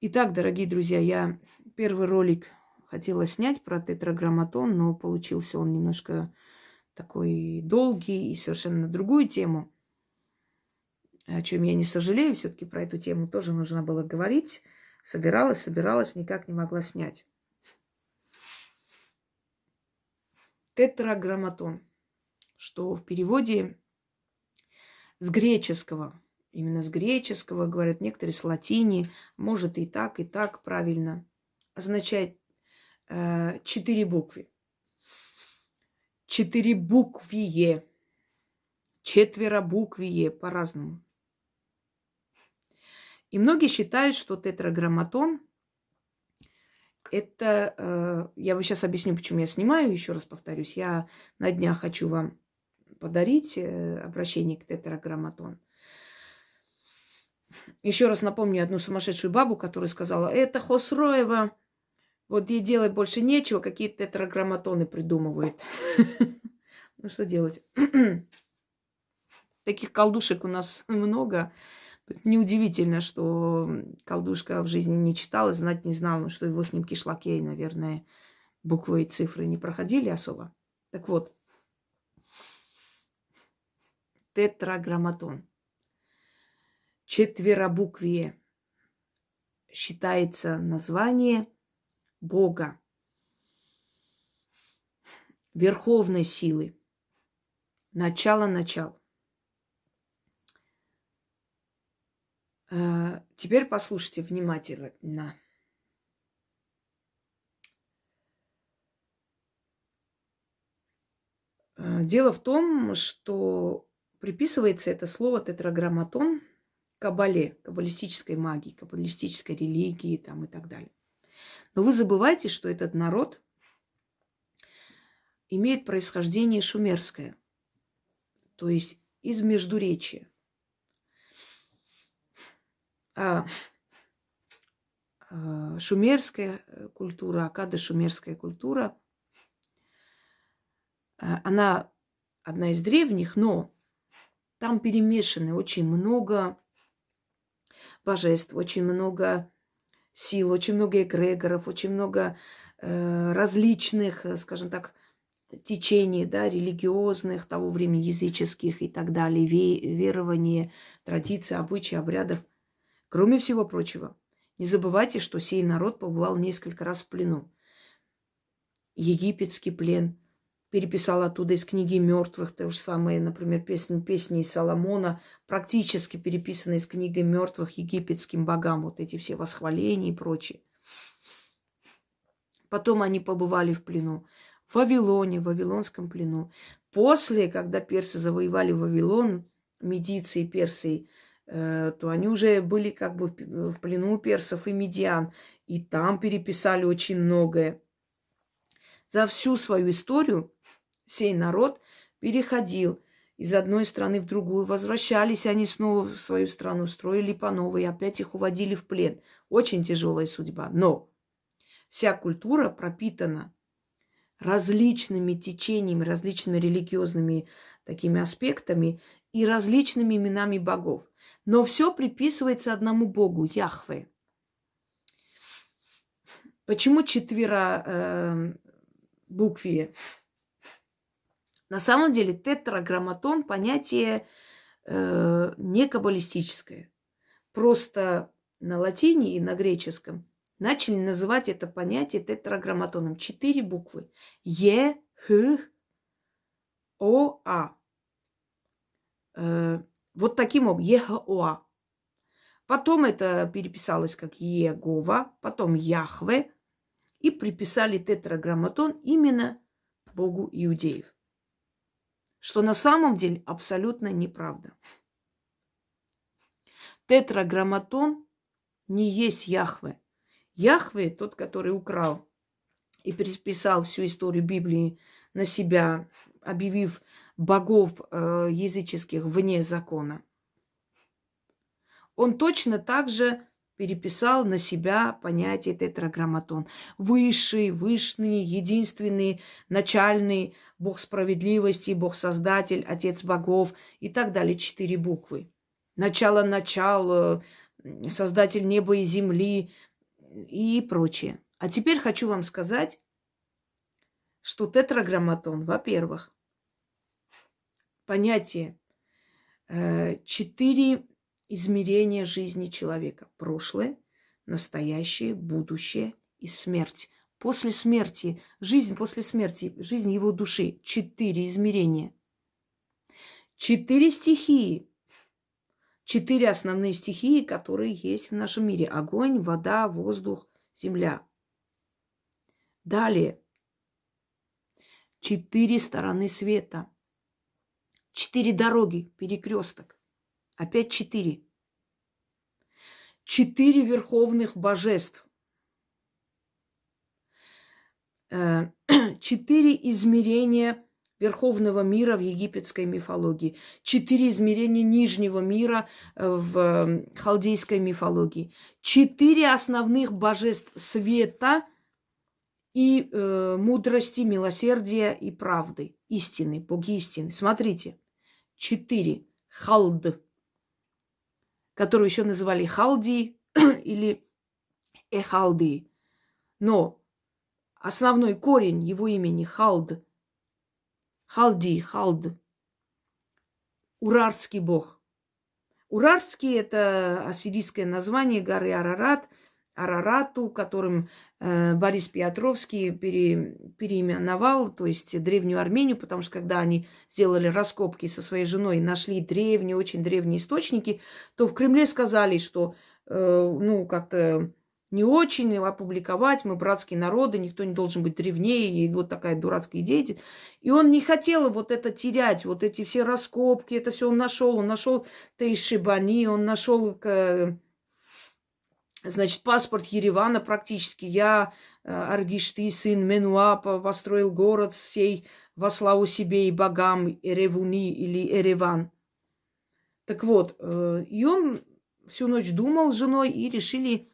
Итак, дорогие друзья, я первый ролик хотела снять про тетраграмматон, но получился он немножко такой долгий и совершенно на другую тему, о чем я не сожалею. Все-таки про эту тему тоже нужно было говорить. Собиралась, собиралась, никак не могла снять. Тетраграмматон, что в переводе с греческого, именно с греческого, говорят некоторые с латини, может и так, и так правильно, означает э, четыре буквы. Четыре буквие. Четверо буквие по-разному. И многие считают, что тетраграмматон это, э, я вам сейчас объясню, почему я снимаю, еще раз повторюсь. Я на днях хочу вам подарить э, обращение к тетраграмматон. Еще раз напомню одну сумасшедшую бабу, которая сказала, это Хосроева, вот ей делать больше нечего, какие-то тетраграмматоны придумывает. Ну что делать? Таких колдушек у нас много. Неудивительно, что колдушка в жизни не читала, знать не знала, что в их кишлаке, наверное, буквы и цифры не проходили особо. Так вот, тетраграмматон. Четверобуквие считается название Бога, верховной силы, начало начал. Э, теперь послушайте внимательно. Э, дело в том, что приписывается это слово тетраграмматон кабале, каббалистической магии, каббалистической религии там, и так далее. Но вы забываете, что этот народ имеет происхождение шумерское, то есть из Междуречия. А, а шумерская культура, акадо-шумерская культура, а, она одна из древних, но там перемешаны очень много божеств, очень много сил, очень много эгрегоров, очень много э, различных, э, скажем так, течений, да, религиозных, того времени языческих и так далее, ве- верования, традиций, обычаи, обрядов. Кроме всего прочего, не забывайте, что сей народ побывал несколько раз в плену. Египетский плен – переписал оттуда из книги мертвых, то же самое, например, песни, песни Соломона, практически переписаны из книги мертвых египетским богам, вот эти все восхваления и прочее. Потом они побывали в плену. В Вавилоне, в Вавилонском плену. После, когда персы завоевали Вавилон, медийцы и персы, э, то они уже были как бы в плену персов и медиан. И там переписали очень многое. За всю свою историю сей народ переходил из одной страны в другую, возвращались они снова в свою страну, строили по новой, опять их уводили в плен. Очень тяжелая судьба. Но вся культура пропитана различными течениями, различными религиозными такими аспектами и различными именами богов. Но все приписывается одному богу, Яхве. Почему четверо э, букве? На самом деле тетраграмматон понятие э, не каббалистическое. Просто на латине и на греческом начали называть это понятие тетраграмматоном. Четыре буквы. Е, Х, О, А. Э, вот таким образом. Е, Х, О, А. Потом это переписалось как Егова, потом Яхве, и приписали тетраграмматон именно Богу иудеев что на самом деле абсолютно неправда. Тетраграмматон не есть Яхве. Яхве, тот, который украл и переписал всю историю Библии на себя, объявив богов э, языческих вне закона. Он точно так же переписал на себя понятие тетраграмматон. Высший, вышний, единственный, начальный, Бог справедливости, Бог Создатель, Отец богов и так далее. Четыре буквы. Начало, начало, Создатель неба и земли, и прочее. А теперь хочу вам сказать, что тетраграмматон, во-первых, понятие э, четыре измерения жизни человека. Прошлое, настоящее, будущее и смерть. После смерти, жизнь после смерти, жизнь его души. Четыре измерения. Четыре стихии. Четыре основные стихии, которые есть в нашем мире. Огонь, вода, воздух, земля. Далее. Четыре стороны света. Четыре дороги, перекресток. Опять четыре. Четыре верховных божеств. Э, четыре измерения верховного мира в египетской мифологии, четыре измерения нижнего мира в халдейской мифологии, четыре основных божеств света – и э, мудрости, милосердия и правды, истины, боги истины. Смотрите, четыре. Халд, которую еще называли Халди или Эхалди. Но основной корень его имени Халд, Халди, Халд, Урарский бог. Урарский – это ассирийское название горы Арарат – Арарату, которым э, Борис Петровский пере, переименовал, то есть древнюю Армению, потому что когда они сделали раскопки со своей женой, нашли древние, очень древние источники, то в Кремле сказали, что э, ну как-то не очень опубликовать, мы братские народы, никто не должен быть древнее, и вот такая дурацкая идея. И он не хотел вот это терять, вот эти все раскопки, это все он нашел, он нашел Тейшибани, он нашел Значит, паспорт Еревана практически. Я, э, Аргишты, сын Менуа, построил город сей во славу себе и богам Эревуни или Эреван. Так вот, э, и он всю ночь думал с женой и решили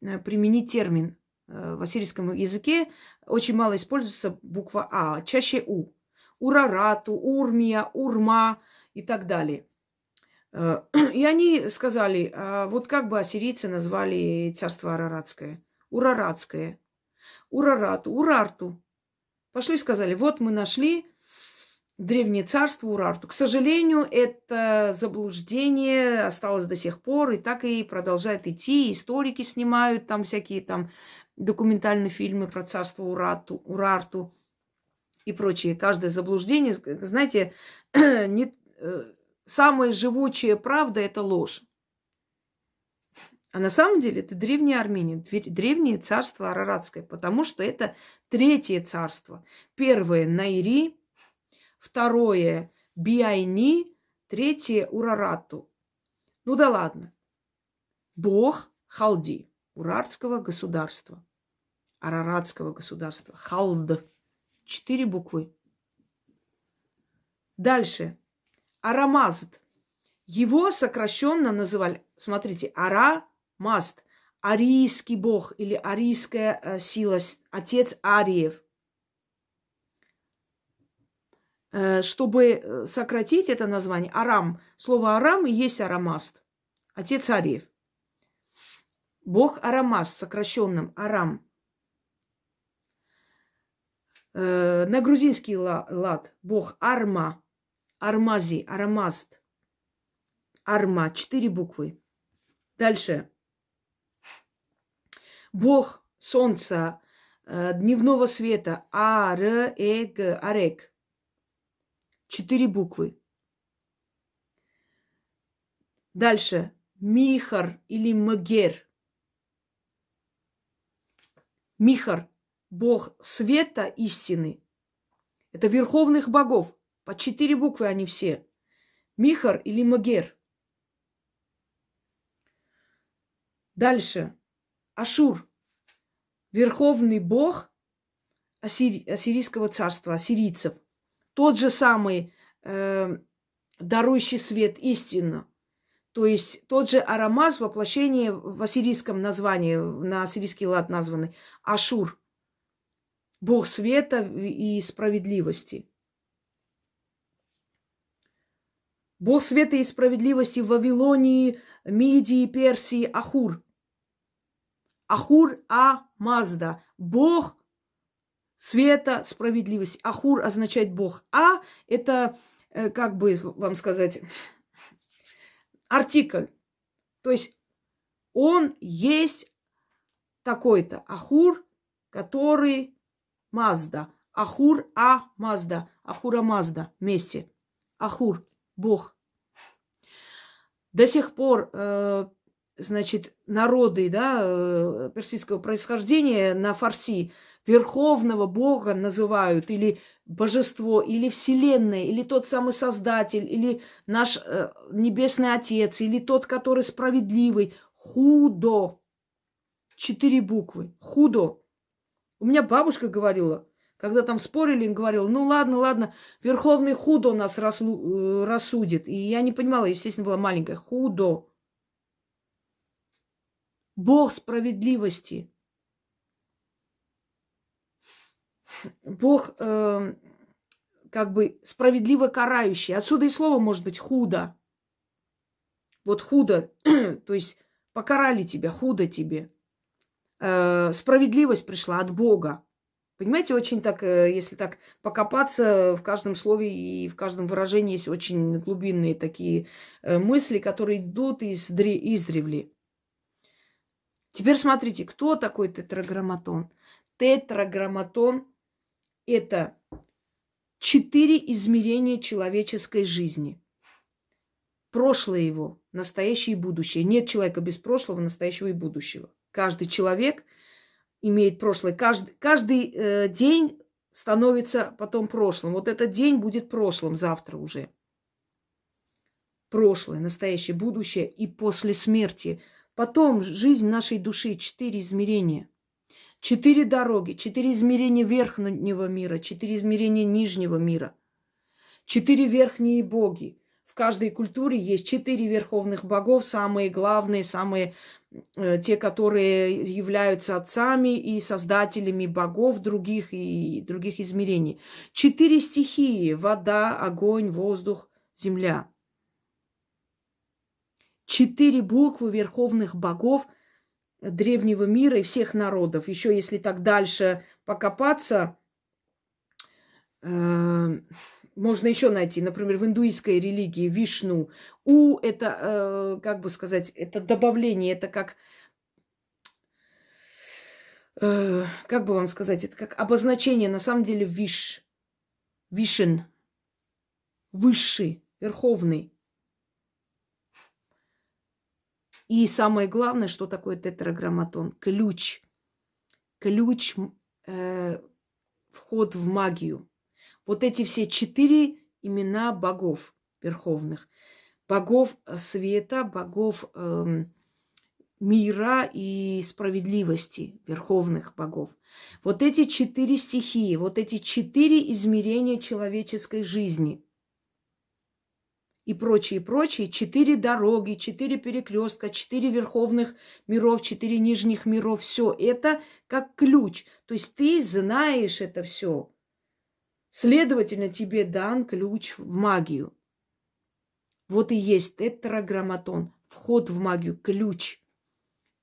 э, применить термин. В ассирийском языке очень мало используется буква А, чаще У. Урарату, Урмия, Урма и так далее – и они сказали, а вот как бы ассирийцы назвали царство Араратское? Ураратское. Урарату, Урарту. Пошли сказали, вот мы нашли древнее царство Урарту. К сожалению, это заблуждение осталось до сих пор, и так и продолжает идти. Историки снимают там всякие там документальные фильмы про царство Урату, Урарту и прочее. Каждое заблуждение, знаете, не, э, самая живучая правда – это ложь. А на самом деле это древняя Армения, древнее царство Араратское, потому что это третье царство. Первое – Найри, второе – Биайни, третье – Урарату. Ну да ладно. Бог Халди, Урарского государства, Араратского государства, Халд. Четыре буквы. Дальше. Арамазд. Его сокращенно называли, смотрите, Арамазд, арийский бог или арийская э, сила, отец Ариев. Э, чтобы э, сократить это название, Арам, слово Арам и есть Арамаст, отец Ариев. Бог Арамаст, сокращенным Арам. На грузинский лад бог Арма – Армази, Арамаст. Арма, четыре буквы. Дальше. Бог солнца, э, дневного света. А, Р, Э, Г, Арек. Четыре буквы. Дальше. Михар или Магер. Михар, бог света истины. Это верховных богов. По четыре буквы они все. Михар или Магер. Дальше. Ашур. Верховный бог ассири... ассирийского царства, ассирийцев. Тот же самый э, дарующий свет истинно. То есть тот же Арамаз воплощение в ассирийском названии, на ассирийский лад названный Ашур. Бог света и справедливости. Бог света и справедливости в Вавилонии, Мидии, Персии, Ахур. Ахур А Мазда. Бог света, справедливость. Ахур означает Бог. А это, э, как бы вам сказать, артикль. То есть он есть такой-то. Ахур, который Мазда. Ахур А Мазда. Ахура Мазда. Вместе. Ахур. Бог. До сих пор э, значит, народы да, э, персидского происхождения на фарси верховного бога называют, или божество, или вселенная, или тот самый создатель, или наш э, небесный отец, или тот, который справедливый. Худо. Четыре буквы. Худо. У меня бабушка говорила, когда там спорили, он говорил, ну ладно, ладно, Верховный Худо нас раслу, э, рассудит. И я не понимала, естественно, была маленькая. Худо. Бог справедливости. Бог э, как бы справедливо карающий. Отсюда и слово может быть худо. Вот худо, то есть покарали тебя, худо тебе. Э, справедливость пришла от Бога. Понимаете, очень так, э, если так покопаться в каждом слове и в каждом выражении есть очень глубинные такие э, мысли, которые идут из, издревле. Теперь смотрите, кто такой тетраграмматон? Тетраграмматон – это четыре измерения человеческой жизни. Прошлое его, настоящее и будущее. Нет человека без прошлого, настоящего и будущего. Каждый человек имеет прошлое. Каждый, каждый э, день становится потом прошлым. Вот этот день будет прошлым завтра уже. Прошлое, настоящее, будущее и после смерти – Потом жизнь нашей души, четыре измерения. Четыре дороги, четыре измерения верхнего мира, четыре измерения нижнего мира. Четыре верхние боги. В каждой культуре есть четыре верховных богов, самые главные, самые те, которые являются отцами и создателями богов других и других измерений. Четыре стихии – вода, огонь, воздух, земля – четыре буквы верховных богов древнего мира и всех народов. Еще если так дальше покопаться, э, можно еще найти, например, в индуистской религии Вишну. У это, э, как бы сказать, это добавление, это как, э, как бы вам сказать, это как обозначение, на самом деле, Виш, Вишен, высший, верховный. И самое главное, что такое тетраграмматон? Ключ. Ключ, э, вход в магию. Вот эти все четыре имена богов верховных. Богов света, богов э, мира и справедливости, верховных богов. Вот эти четыре стихии, вот эти четыре измерения человеческой жизни – и прочее, прочее, четыре дороги, четыре перекрестка, четыре верховных миров, четыре нижних миров, все это как ключ. То есть ты знаешь это все. Следовательно, тебе дан ключ в магию. Вот и есть тетраграмматон, вход в магию, ключ.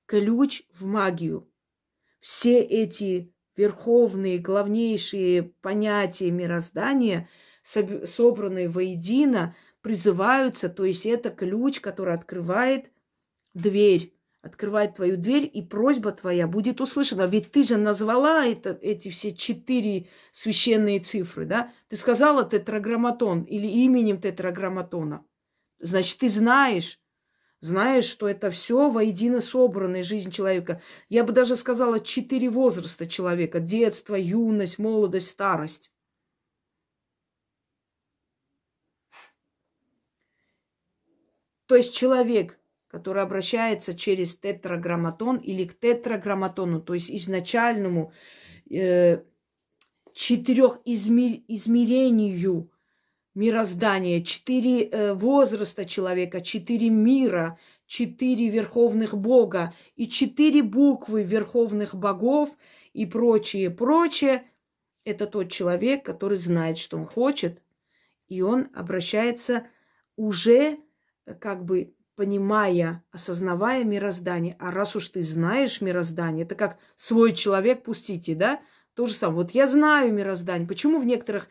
Ключ в магию. Все эти верховные, главнейшие понятия мироздания, собранные воедино, призываются, то есть это ключ, который открывает дверь, открывает твою дверь, и просьба твоя будет услышана. Ведь ты же назвала это, эти все четыре священные цифры, да? Ты сказала тетраграмматон или именем тетраграмматона. Значит, ты знаешь, знаешь, что это все воедино собранная жизнь человека. Я бы даже сказала четыре возраста человека. Детство, юность, молодость, старость. То есть человек, который обращается через тетраграмматон или к тетраграмматону, то есть изначальному э, четырехизмерению мироздания, четыре э, возраста человека, четыре мира, четыре верховных бога и четыре буквы верховных богов и прочее, прочее, это тот человек, который знает, что он хочет, и он обращается уже как бы понимая, осознавая мироздание. А раз уж ты знаешь мироздание, это как свой человек пустите, да? То же самое. Вот я знаю мироздание. Почему в некоторых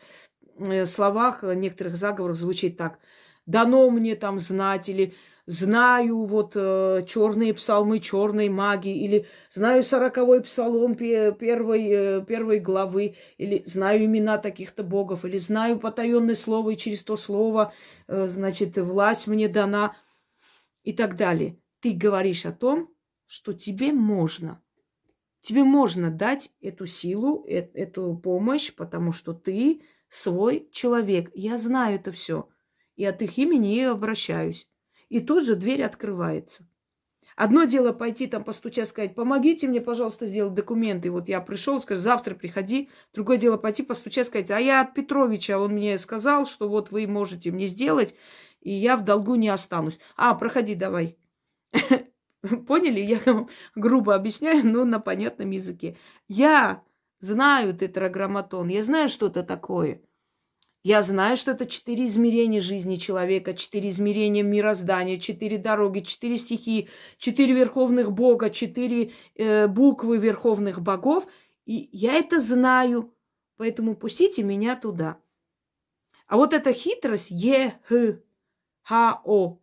э, словах, в некоторых заговорах звучит так? Дано мне там знать или знаю вот э, черные псалмы черной магии, или знаю сороковой псалом первой, э, первой главы, или знаю имена таких-то богов, или знаю потаенное слово, и через то слово, э, значит, власть мне дана, и так далее. Ты говоришь о том, что тебе можно. Тебе можно дать эту силу, э эту помощь, потому что ты свой человек. Я знаю это все. И от их имени и обращаюсь и тут же дверь открывается. Одно дело пойти там постучать, сказать, помогите мне, пожалуйста, сделать документы. Вот я пришел, скажу, завтра приходи. Другое дело пойти постучать, сказать, а я от Петровича, он мне сказал, что вот вы можете мне сделать, и я в долгу не останусь. А, проходи давай. Поняли? Я грубо объясняю, но на понятном языке. Я знаю тетраграмматон, я знаю, что это такое. Я знаю, что это четыре измерения жизни человека, четыре измерения мироздания, четыре дороги, четыре стихии, четыре верховных бога, четыре э, буквы верховных богов. И я это знаю, поэтому пустите меня туда. А вот эта хитрость Е, Х, Х, О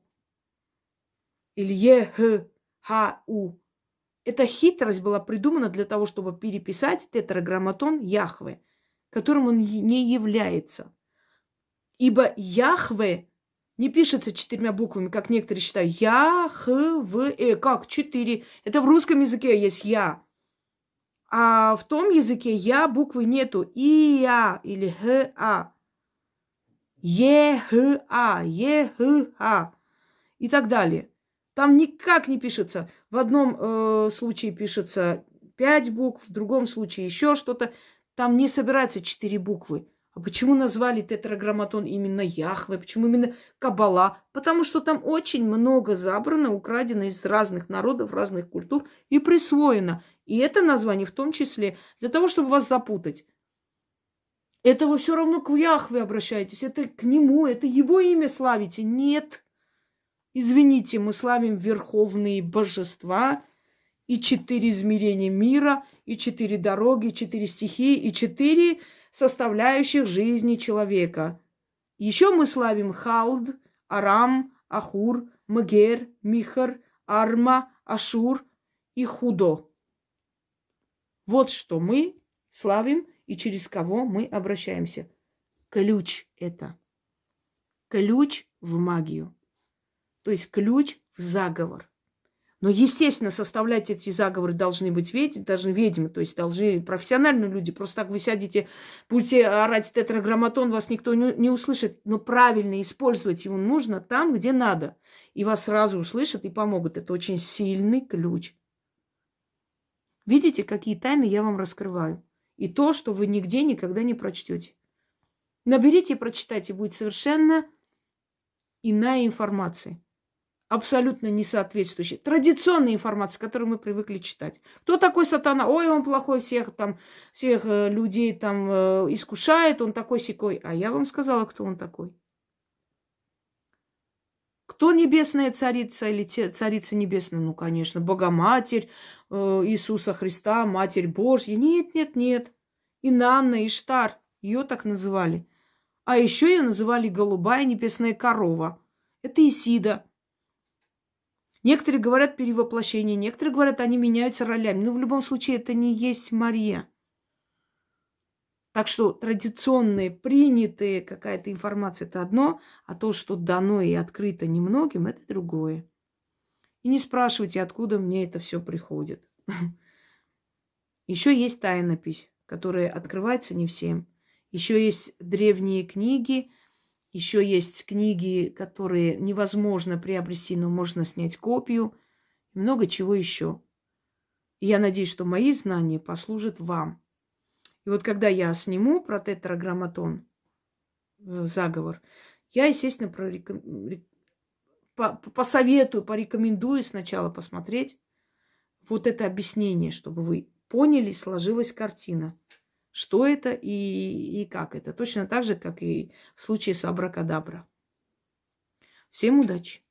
или Е, Х, Х, У. Эта хитрость была придумана для того, чтобы переписать тетраграмматон Яхве, которым он не является. Ибо Яхве не пишется четырьмя буквами, как некоторые считают. Я, Х, В, Э. Как? Четыре. Это в русском языке есть Я. А в том языке Я буквы нету. И, Я или Х, А. Е, Х, А. Е, Х, А. И так далее. Там никак не пишется. В одном э, случае пишется пять букв, в другом случае еще что-то. Там не собирается четыре буквы. А почему назвали тетраграмматон именно Яхве? Почему именно Кабала? Потому что там очень много забрано, украдено из разных народов, разных культур и присвоено. И это название в том числе для того, чтобы вас запутать. Это вы все равно к Яхве обращаетесь, это к нему, это его имя славите. Нет. Извините, мы славим верховные божества и четыре измерения мира, и четыре дороги, и четыре стихии, и четыре составляющих жизни человека. Еще мы славим Халд, Арам, Ахур, Магер, Михар, Арма, Ашур и Худо. Вот что мы славим и через кого мы обращаемся. Ключ это. Ключ в магию. То есть ключ в заговор. Но, естественно, составлять эти заговоры должны быть ведьмы, должны ведьмы, то есть должны профессиональные люди. Просто так вы сядете, будете орать тетраграмматон, вас никто не, не услышит. Но правильно использовать его нужно там, где надо. И вас сразу услышат и помогут. Это очень сильный ключ. Видите, какие тайны я вам раскрываю? И то, что вы нигде никогда не прочтете. Наберите и прочитайте, будет совершенно иная информация абсолютно не соответствующей традиционной информации, которую мы привыкли читать. Кто такой сатана? Ой, он плохой, всех там, всех э, людей там э, искушает, он такой секой. А я вам сказала, кто он такой. Кто небесная царица или царица небесная? Ну, конечно, Богоматерь э, Иисуса Христа, Матерь Божья. Нет, нет, нет. Инанна, Иштар, ее так называли. А еще ее называли голубая небесная корова. Это Исида. Некоторые говорят перевоплощение, некоторые говорят, они меняются ролями. Но в любом случае это не есть Мария. Так что традиционная, принятая какая-то информация – это одно, а то, что дано и открыто немногим – это другое. И не спрашивайте, откуда мне это все приходит. Еще есть тайнопись, которая открывается не всем. Еще есть древние книги, еще есть книги, которые невозможно приобрести, но можно снять копию. Много чего еще. Я надеюсь, что мои знания послужат вам. И вот когда я сниму про тетраграмматон, э, заговор, я, естественно, прореком... посоветую, порекомендую сначала посмотреть вот это объяснение, чтобы вы поняли, сложилась картина что это и, и как это. Точно так же, как и в случае с абракадабра. Всем удачи!